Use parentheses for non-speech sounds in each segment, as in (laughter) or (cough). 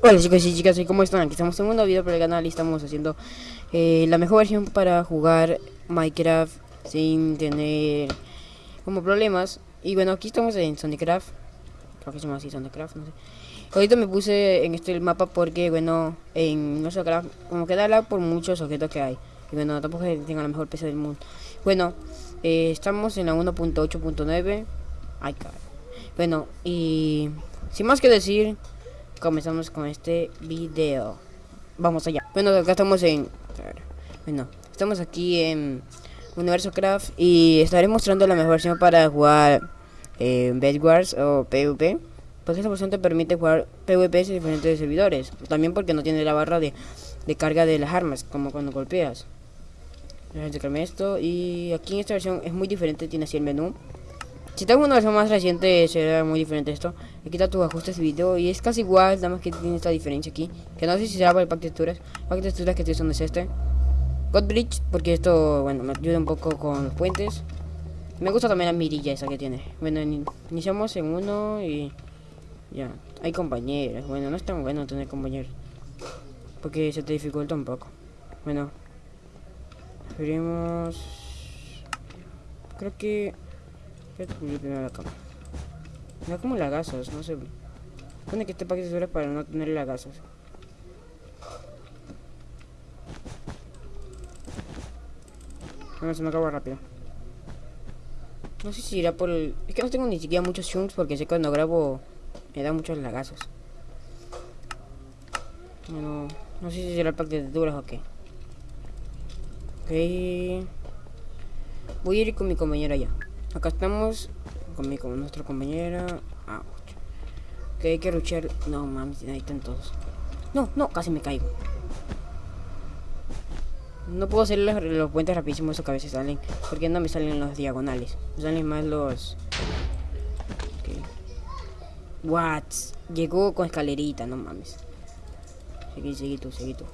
Hola chicos y chicas, ¿cómo están? Aquí estamos en un nuevo video para el canal y estamos haciendo eh, la mejor versión para jugar Minecraft sin tener como problemas. Y bueno, aquí estamos en Sonicraft, creo que se llama así Sonicraft, no sé. Ahorita me puse en este mapa porque bueno, en nuestro craft como que da por muchos objetos que hay. Y bueno, tampoco tengo la mejor PC del mundo. Bueno, eh, estamos en la 1.8.9. Ay, caray. Bueno, y sin más que decir comenzamos con este video. Vamos allá. Bueno, acá estamos en... Bueno, estamos aquí en Universo Craft y estaré mostrando la mejor versión para jugar eh, Bedwars o PvP. Porque esta versión te permite jugar PvP en diferentes servidores. También porque no tiene la barra de, de carga de las armas, como cuando golpeas. esto y aquí en esta versión es muy diferente, tiene así el menú. Si tengo una versión más reciente será muy diferente esto. Aquí está tus ajustes de video y es casi igual, nada más que tiene esta diferencia aquí. Que no sé si será para el pack de texturas. Pack de texturas que estoy usando es este. Godbridge, porque esto, bueno, me ayuda un poco con los puentes. Me gusta también la mirilla esa que tiene. Bueno, iniciamos en uno y ya. Hay compañeros. Bueno, no es tan bueno tener compañeros. Porque se te dificulta un poco. Bueno. Veremos. Creo que primero la cama. da como lagazos, no sé. Pone que este paquete dura para no tener lagazos. Bueno, se me acaba rápido. No sé si irá por el... Es que no tengo ni siquiera muchos zooms porque sé que cuando grabo me da muchos lagazos. Bueno, no sé si será el pack de texturas o qué. Ok. Voy a ir con mi compañera ya. Acá estamos con, mi, con nuestra compañera. Ah, que hay que luchar. No mames, ahí están todos. No, no, casi me caigo. No puedo hacer los, puentes rapidísimos esos que a veces salen. Porque no me salen los diagonales. Me salen más los. Okay. What? Llegó con escalerita, no mames. Seguí, seguí tú, seguí tú.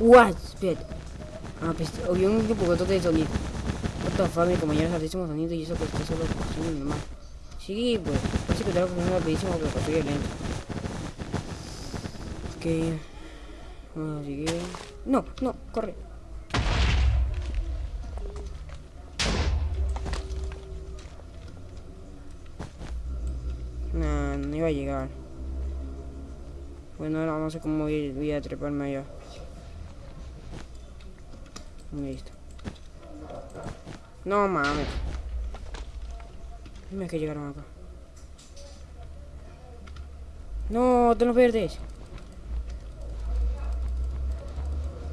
What? Espérate. Ah, pues, había un poco de sonido. The mi compañero es altísimo sonido y eso que está solo construyendo nomás. Sí, pues, parece que está funcionando rapidísimo pero construye lento. Ok. A seguir. No, no, corre. Nah, no iba a llegar. Bueno, ahora no sé cómo voy, voy a treparme allá. Listo. No mames. Dime que llegaron acá. No, de los verdes.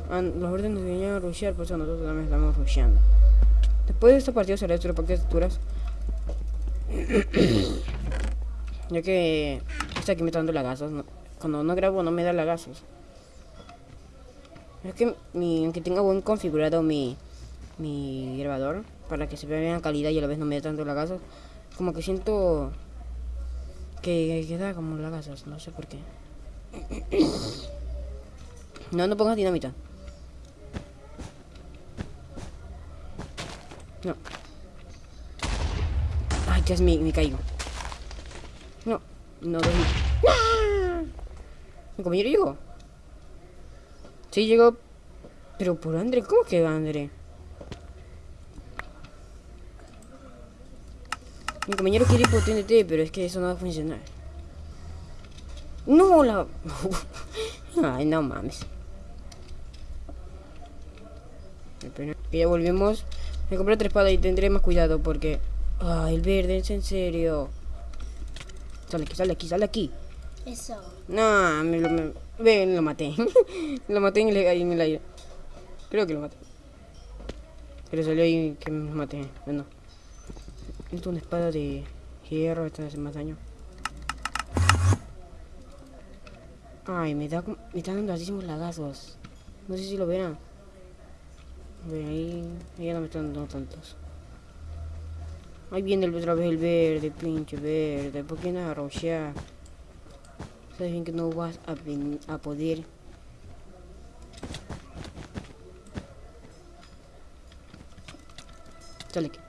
Los verdes nos vinieron a rushear, por eso nosotros también estamos rusheando. Después de esta partida será esto de texturas. (coughs) ya que está aquí me está dando lagazos. Cuando no grabo no me da lagazos. Es que aunque tenga buen configurado mi, mi grabador, para que se vea bien la calidad y a la vez no me dé tanto lagazos. Como que siento que, queda como lagazos, no sé por qué. (coughs) no, no pongas dinamita. No. Ay, ya mi, me caigo. No, no doy. Mi compañero llegó. Sí, llegó. Pero por André, ¿cómo que André? Mi compañero quiere ir por TNT, pero es que eso no va a funcionar. No, la... (laughs) Ay, no mames. Que ya volvemos. Me compré otra espada y tendré más cuidado porque... Ay, el verde, es en serio. Sale aquí, sale aquí, sale aquí. Eso. No, me lo, me, lo maté. (laughs) lo maté en el, en el aire. Creo que lo maté. Pero salió ahí que me maté. Bueno. Necesito una espada de hierro, esta hace más daño. Ay, me da me están dando altísimos lagazos. No sé si lo verán. Ven ahí, ya no me están dando tantos. Ahí viene otra vez el verde, pinche verde. ¿Por qué no arrochar? Sabes bien que no vas a, a poder. Sale aquí.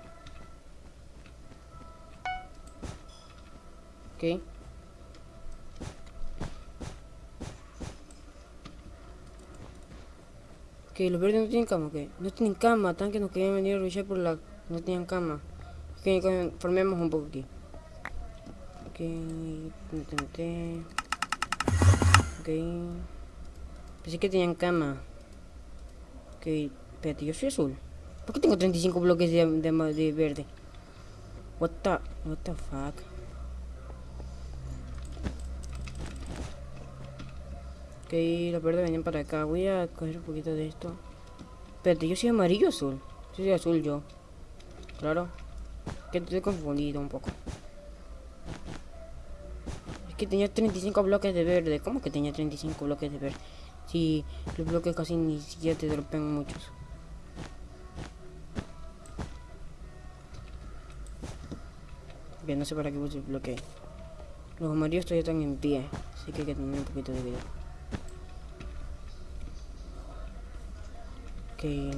Ok. Ok, los verdes no tienen cama, ok. No tienen cama, tan que nos querían venir a luchar por la... No tenían cama. Ok, formemos un poco aquí. Ok, intenté. Ok. Pensé que tenían cama. Ok, espérate, yo soy azul. ¿Por qué tengo 35 bloques de, de, de verde? What the... What the fuck? Ok, los verdes venían para acá. Voy a coger un poquito de esto. Espérate, yo soy amarillo o azul. Yo soy azul yo. Claro. Que estoy confundido un poco. Es que tenía 35 bloques de verde. ¿Cómo que tenía 35 bloques de verde? Si los bloques casi ni siquiera te dropean muchos. Bien, no sé para qué puse el bloque. Los amarillos todavía están en pie. Así que hay que tener un poquito de cuidado. Ay.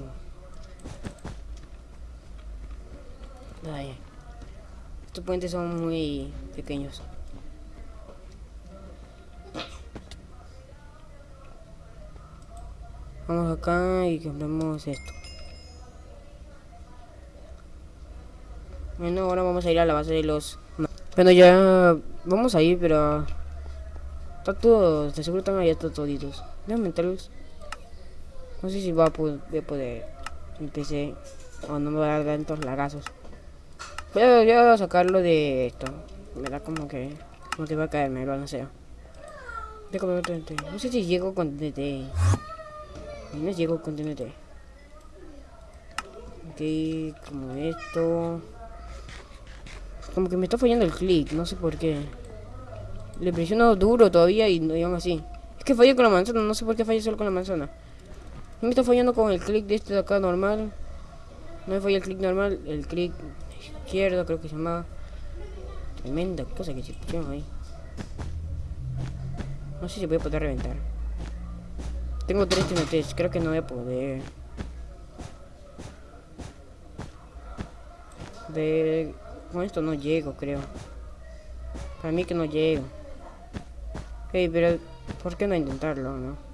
Estos puentes son muy pequeños. Vamos acá y compramos esto. Bueno, ahora vamos a ir a la base de los... Bueno, ya vamos a ir, pero... Está todo, de seguro están allá toditos. Déjame meterlos. No sé si voy a poder mi o no me va a dar tantos lagazos. A, voy a sacarlo de esto. Me da como que... Como que va a caerme el balanceo. No sé si llego con TNT. No llego con TNT. Ok, como esto. Como que me está fallando el clic, no sé por qué. Le presiono duro todavía y, no aún así. Es que fallé con la manzana, no sé por qué fallé solo con la manzana. Me está fallando con el clic de este de acá normal. No me falla el clic normal, el clic izquierdo creo que se llama. Tremenda cosa que se pusieron ahí. No sé si voy a poder reventar. Tengo tres TNTs, creo que no voy a poder. De con esto no llego, creo. Para mí que no llego. Hey, pero ¿por qué no intentarlo, no?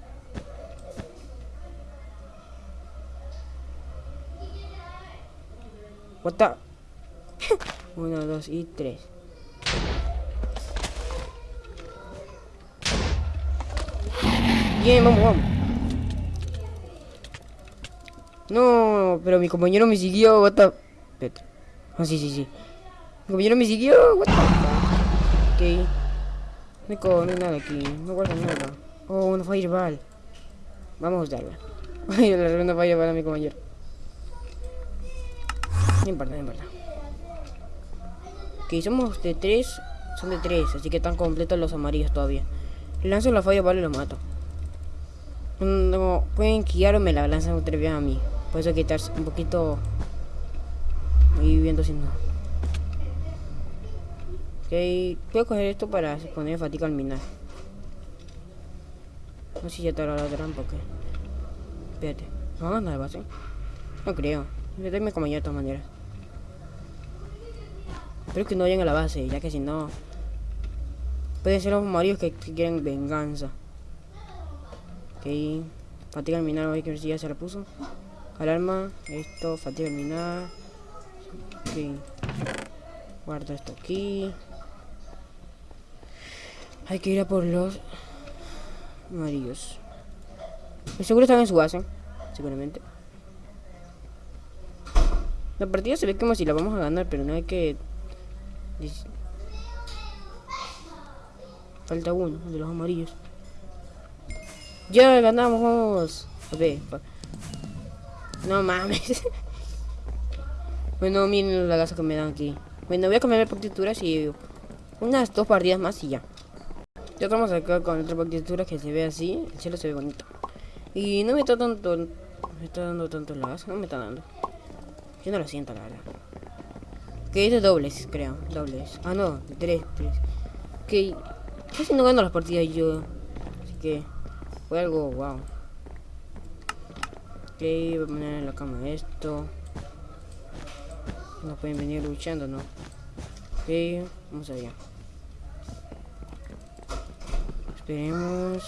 What the? (laughs) Uno, dos y tres. Bien, vamos, vamos. No, pero mi compañero me siguió, what the... Ah, sí, sí, sí. Mi compañero me siguió. What the? Ok. No hay nada aquí. No guarda nada. Oh, una fireball. Vamos a usarla. (laughs) Ay, le una fireball a mi compañero. No importa, no importa. Ok, somos de tres. Son de tres, así que están completos los amarillos todavía. Lanzo la fireball y lo mato. No, pueden guiar o me la lanzan otra vez a mí. Por eso quitarse un poquito. Ahí viendo si no. Ok, puedo coger esto para poner fatiga al minar. No sé si ya te la trampa o qué. Espérate, ¿no van a base? No creo. Le mi compañero de todas maneras. Espero que no vayan a la base, ya que si no... Pueden ser los maridos que, quieren venganza. Ok. Fatiga al minar, voy a ver si ya se la puso. Alarma, esto, fatiga al minar. Ok. Guardo esto aquí. Hay que ir a por los amarillos. seguro están en su base, seguramente. La partida se ve como si la vamos a ganar, pero no hay que... Falta uno, de los amarillos. Ya ganamos, A ver. No mames. (laughs) bueno, miren la gasa que me dan aquí. Bueno, voy a cambiar partituras y unas dos partidas más y ya. Ya estamos acá con otra partitura que se ve así. El cielo se ve bonito. Y no me está tanto... Me está dando tanto gas. No me está dando. Yo no lo siento, la verdad. Que es de dobles, creo. Dobles. Ah, no. De tres, tres. Que... Casi no gano las partidas yo. Así que... Fue algo... Wow. Ok, voy a poner en la cama esto. No pueden venir luchando, ¿no? Ok, vamos allá. Esperemos.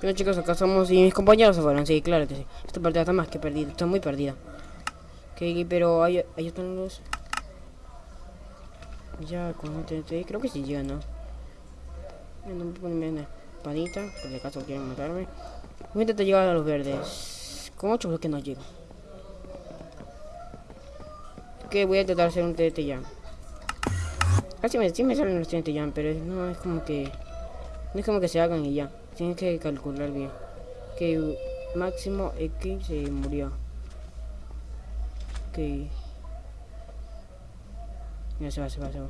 Bueno chicos, acá estamos y mis compañeros se fueron, sí, claro que sí. Esta partida está más que perdida, está muy perdida. Ok, pero ahí, ahí están los... Ya, con TNT, creo que sí llega, ¿no? No una espadita, por si acaso quieren matarme. Voy a intentar llegar a los verdes. Con 8 bloques no llego. Ok, voy a intentar hacer un TNT ya. Casi me, sí me salen los TNT ya, pero no es como que... No es como que se hagan y ya. Tienes que calcular bien. Que máximo X se murió. Ok. Ya se va, se va, se va.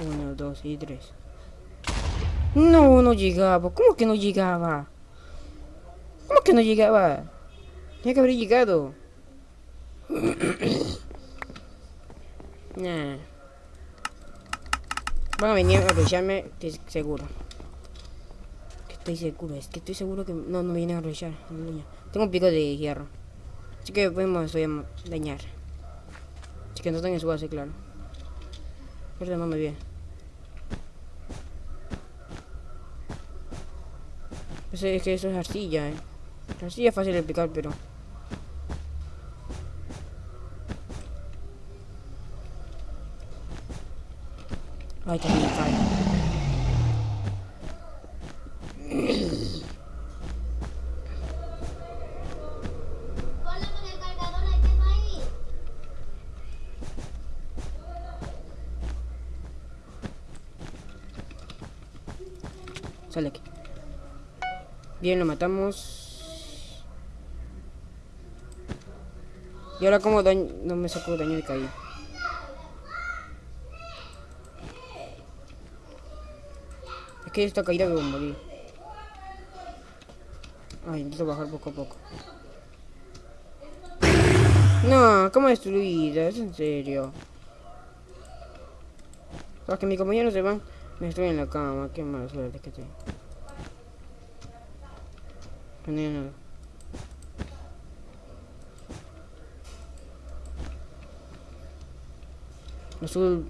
Uno, dos y tres. No, no llegaba. ¿Cómo que no llegaba? ¿Cómo que no llegaba? Tiene que haber llegado. (coughs) nah. Van a venir a aprovecharme, estoy seguro. Estoy seguro, es que estoy seguro que no, no vienen a aprovechar. Tengo un pico de hierro. Así que podemos dañar. Así que no están en su base, claro. Pero no me viene. Pues es que eso es arcilla, eh. La arcilla es fácil de picar, pero... Ay, también cae. Sale aquí. Bien, lo matamos. Y ahora como daño... No me sacó daño de caída. Que esta caída a morir. Ay, necesito bajar poco a poco. No, ¿cómo destruida? Es en serio. Para que mis compañeros se van, me estoy en la cama. Qué mala suerte que tengo. No nada. Azul,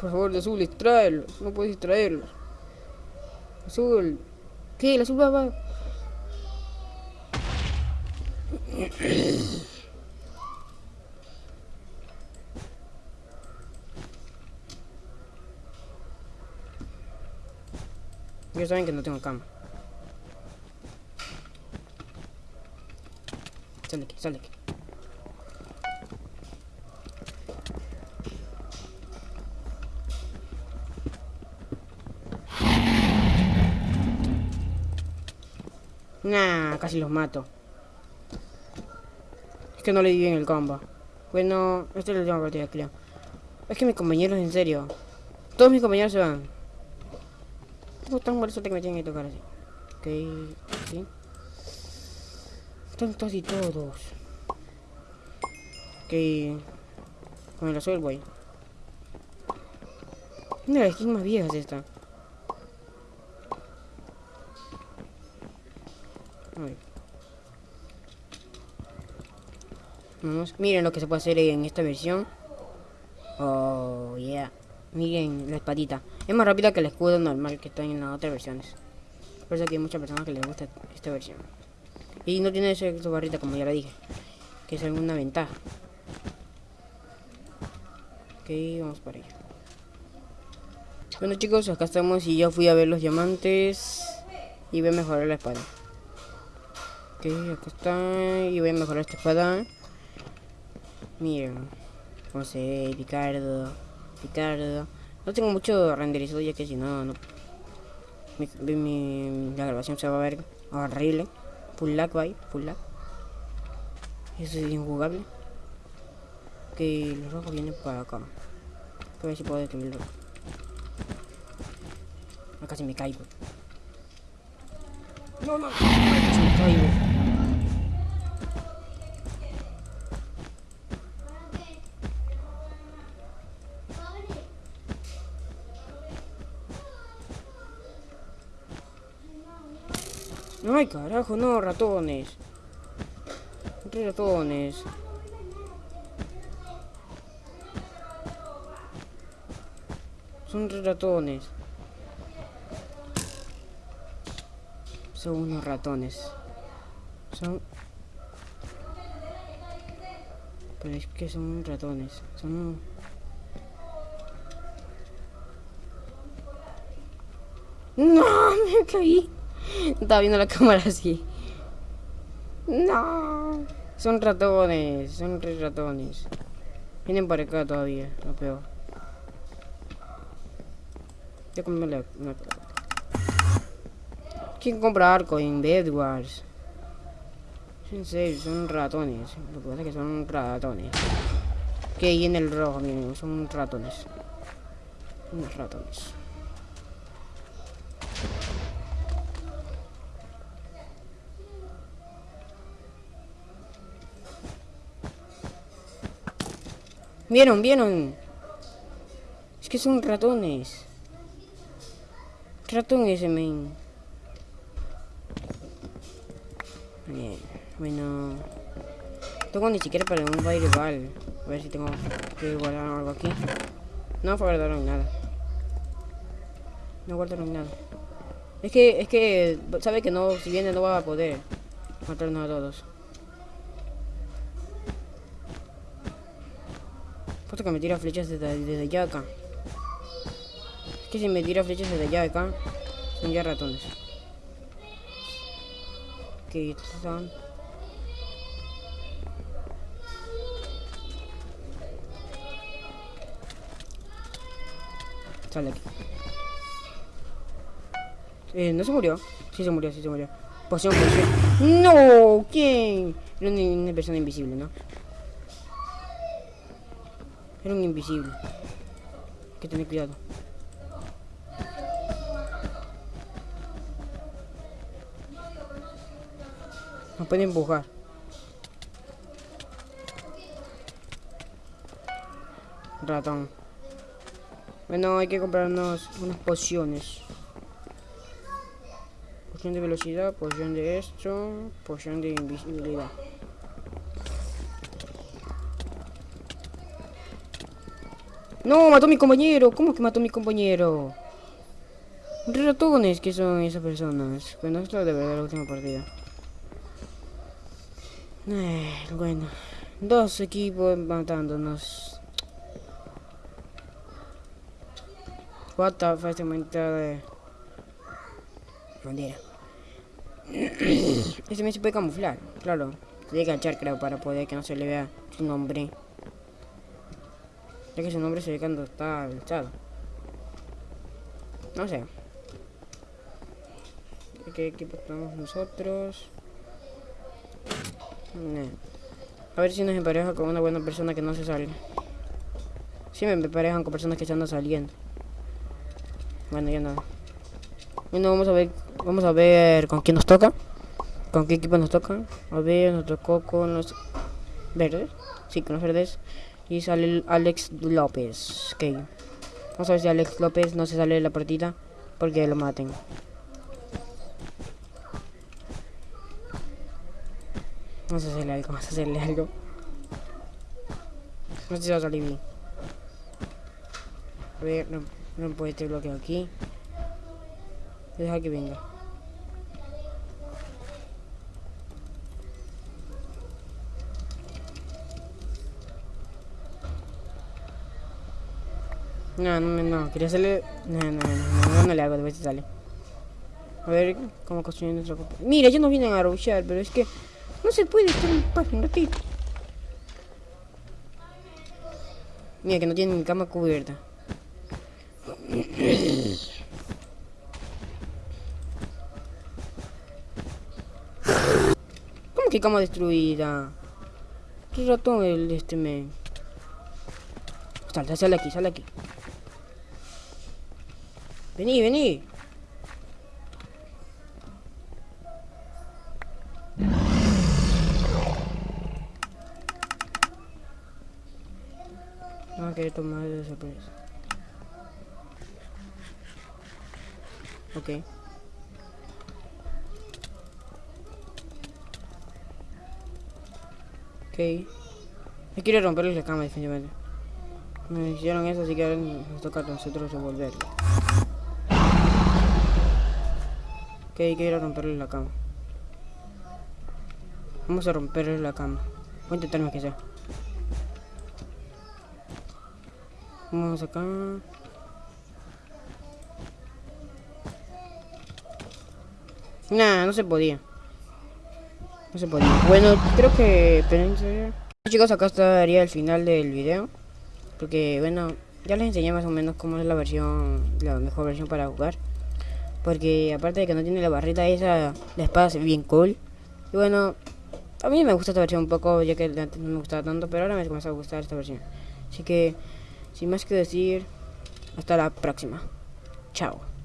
por favor, azul, extraerlos. No puedes distraerlos. Azul. ¿Qué? El azul va, va. Ya saben que no tengo cama. Sale aquí, sale aquí. Nah, casi los mato. Es que no le di bien el combo. Bueno, esta es la última partida, creo. Es que mis compañeros, en serio. Todos mis compañeros se van. No tan buena suerte que me tienen que tocar así. Ok, sí. Están casi todos. Ok. Con el azul voy. Una de las skins más viejas esta. Miren lo que se puede hacer en esta versión. Oh, yeah. Miren la espadita. Es más rápida que el escudo normal que está en las otras versiones. Por eso que hay muchas personas que les gusta esta versión. Y no tiene ese barrita como ya lo dije. Que es alguna ventaja. Ok, vamos para allá. Bueno chicos, acá estamos y ya fui a ver los diamantes. Y voy a mejorar la espada. Acá está. Y voy a mejorar esta espada. Miren. Como se ve, Picardo. Picardo. No tengo mucho renderizado ya que si no, no. Mi, la grabación se va a ver horrible. Full lag, bye. Full lag. Eso es injugable. Que los rojos vienen para acá. A ver si puedo destruirlo. Acá casi me caigo. No, no. Caigo. Ay, carajo, no, ratones. Ratones. Son ratones. Son unos ratones. Son... Pero es que son ratones. Son... ¡No! (laughs) ¡Me caí! (laughs) Estaba viendo la cámara así. No. Son ratones, son tres ratones. Vienen para acá todavía, lo peor. Ya compré la... una- ¿Quién compra arco en Bedwars? En serio, son ratones. Lo que pasa es que son ratones. Que ahí en el rojo, miren, son ratones. Unos ratones. ¿Vieron? ¿Vieron? Es que son ratones. Ratón ese men. Bueno. Tengo ni siquiera para un baile igual. A ver si tengo que guardar algo aquí. No guardaron nada. No guardaron nada. Es que, es que, sabe que no, si viene no va a poder matarnos a todos. Puta que me tira flechas desde, allá acá. Es que si me tira flechas desde allá acá, son ya ratones. Que están. Sale aquí. Eh, ¿no se murió? Sí se murió, sí se murió. Poción, poción. ¡No! ¿Quién? Era una persona invisible, ¿no? Era un invisible. Hay que tener cuidado. Nos puede empujar. Ratón. Bueno, hay que comprarnos unas pociones. Poción de velocidad, poción de esto, poción de invisibilidad. No, mató mi compañero. ¿Cómo que mató mi compañero? Ratones que son esas personas. Bueno, esto de la última partida. Eh, bueno, dos equipos matándonos. What the fuck, este de... Bandera. Este me se puede camuflar, claro. Tiene que agachar, creo, para poder que no se le vea su nombre. Ya que su nombre se ve cuando está alzado. No sé. ¿Qué equipo tenemos nosotros? No. A ver si nos empareja con una buena persona que no se salga. Si me emparejan con personas que se andan saliendo. Bueno, ya nada. Bueno, vamos a ver, vamos a ver con quién nos toca. ¿Con qué equipo nos toca? A ver, nos tocó con los verdes. Sí, con los verdes. Y sale Alex López. Ok. Vamos a ver si Alex López no se sale de la partida. Porque lo maten. Vamos a hacerle algo, vamos a hacerle algo. No sé si va a salir bien. A ver, no, no puede este bloqueo aquí. Deja que venga. No, no, no, quería hacerle... No, no, no, no, le hago, de vez sale. A ver cómo construir nuestra copa. Mira, ya nos vienen a rushear, pero es que no se puede estar en paz un ratito. Mira, que no tienen cama cubierta. ¿Cómo que cama destruida? ¿Qué ratón el este men? Sal, sale aquí, sale aquí. Vení, vení. No quiero tomar de sorpresa. Ok. Ok. No quiero romperles la cama definitivamente. Me hicieron eso, así que ahora nos toca a nosotros revolverlo. Ok, hay que ir a romperle la cama. Vamos a romperle la cama. Voy a intentar que sea. Vamos acá. Nah, no se podía. No se podía. Bueno, creo que... Chicos, acá estaría el final del video. Porque, bueno, ya les enseñé más o menos cómo es la versión, la mejor versión para jugar. Porque aparte de que no tiene la barrita esa, la espada ve bien cool. Y bueno, a mí me gusta esta versión un poco, ya que no me gustaba tanto, pero ahora me comenzó a gustar esta versión. Así que, sin más que decir, hasta la próxima. Chao.